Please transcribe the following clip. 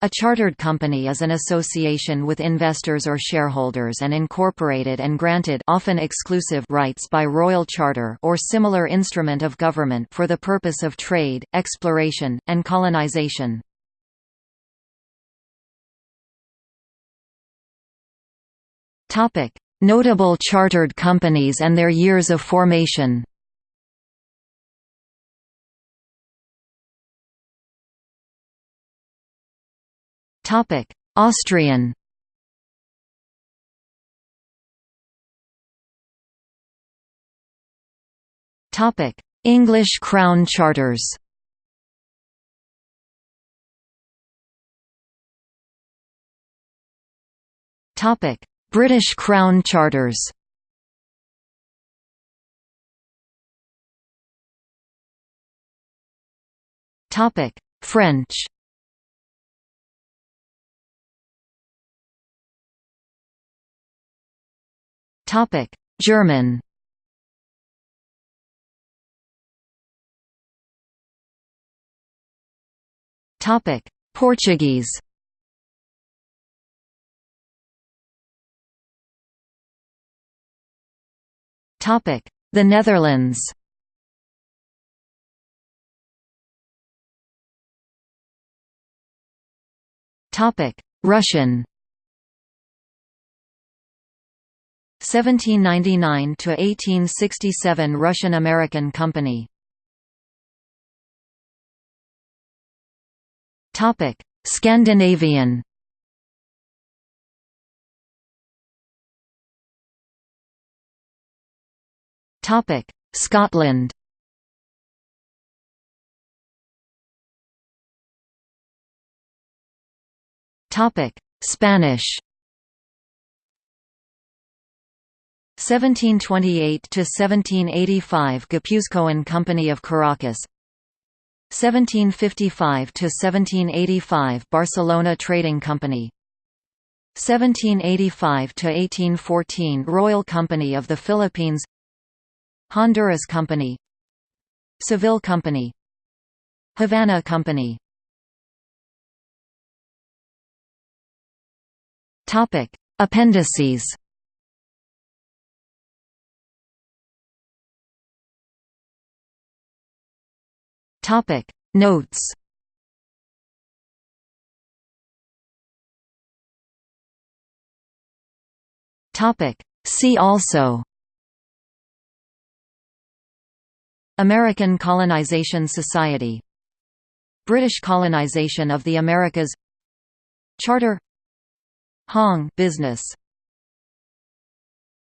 A chartered company is an association with investors or shareholders and incorporated and granted often exclusive rights by royal charter or similar instrument of government for the purpose of trade, exploration, and colonization. Notable chartered companies and their years of formation Topic: Austrian. Topic: English Crown Charters. Topic: British Crown Charters. Topic: French. Topic: German. Topic: Portuguese. Topic: The Netherlands. Topic: Russian. 1799 to 1867 Russian-American Company. Topic: Scandinavian. Topic: Scotland. Topic: Spanish. 1728 to 1785 Guipuzcoan Company of Caracas. 1755 to 1785 Barcelona Trading Company. 1785 to 1814 Royal Company of the Philippines. Honduras Company. Seville Company. Havana Company. Topic Appendices Topic Notes. Topic See also. American Colonization Society. British colonization of the Americas. Charter. Hong business